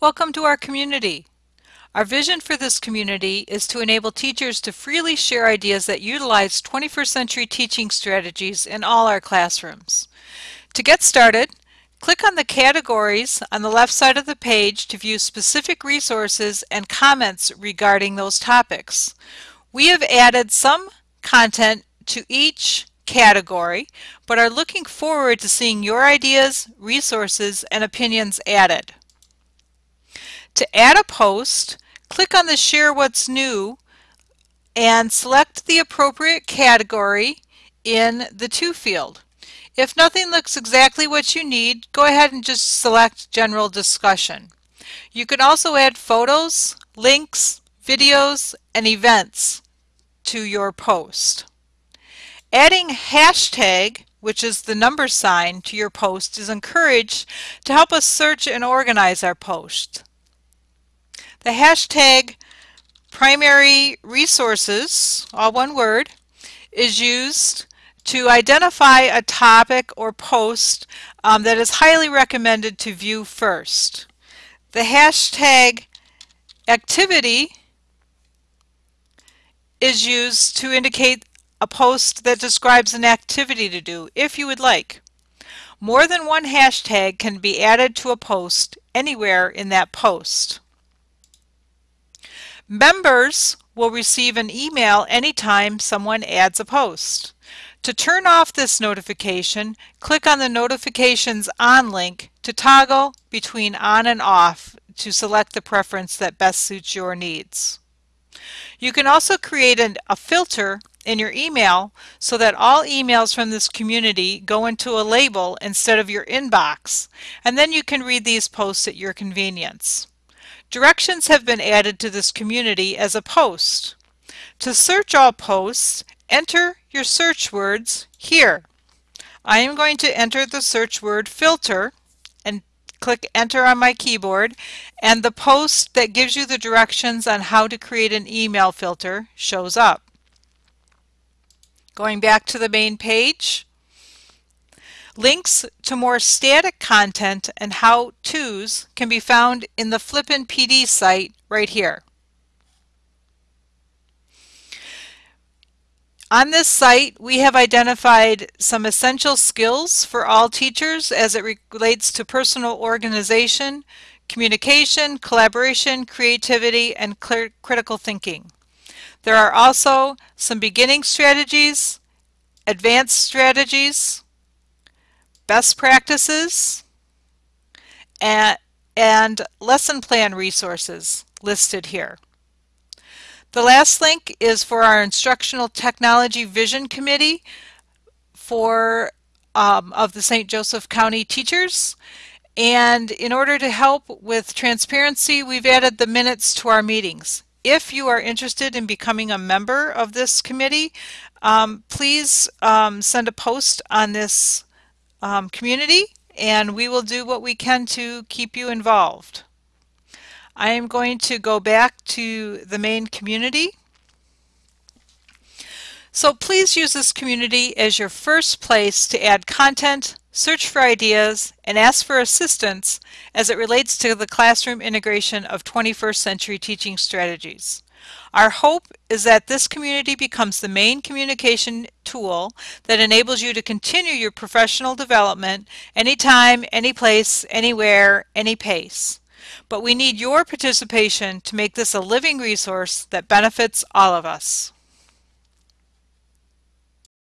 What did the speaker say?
Welcome to our community. Our vision for this community is to enable teachers to freely share ideas that utilize 21st century teaching strategies in all our classrooms. To get started, click on the categories on the left side of the page to view specific resources and comments regarding those topics. We have added some content to each category, but are looking forward to seeing your ideas, resources, and opinions added. To add a post, click on the Share What's New and select the appropriate category in the To field. If nothing looks exactly what you need, go ahead and just select General Discussion. You can also add photos, links, videos, and events to your post. Adding hashtag, which is the number sign, to your post is encouraged to help us search and organize our post. The hashtag primary resources, all one word, is used to identify a topic or post um, that is highly recommended to view first. The hashtag activity is used to indicate a post that describes an activity to do, if you would like. More than one hashtag can be added to a post anywhere in that post. Members will receive an email anytime someone adds a post. To turn off this notification, click on the Notifications On link to toggle between on and off to select the preference that best suits your needs. You can also create an, a filter in your email so that all emails from this community go into a label instead of your inbox, and then you can read these posts at your convenience. Directions have been added to this community as a post. To search all posts, enter your search words here. I am going to enter the search word filter and click enter on my keyboard and the post that gives you the directions on how to create an email filter shows up. Going back to the main page, links to more static content and how-tos can be found in the Flippin PD site right here. On this site, we have identified some essential skills for all teachers as it relates to personal organization, communication, collaboration, creativity, and critical thinking. There are also some beginning strategies, advanced strategies, best practices, and, and lesson plan resources listed here. The last link is for our Instructional Technology Vision Committee for um, of the St. Joseph County teachers. And in order to help with transparency, we've added the minutes to our meetings. If you are interested in becoming a member of this committee, um, please um, send a post on this um, community and we will do what we can to keep you involved. I am going to go back to the main community. So please use this community as your first place to add content, search for ideas, and ask for assistance as it relates to the classroom integration of 21st century teaching strategies. Our hope is that this community becomes the main communication tool that enables you to continue your professional development anytime, any place, anywhere, any pace. But we need your participation to make this a living resource that benefits all of us.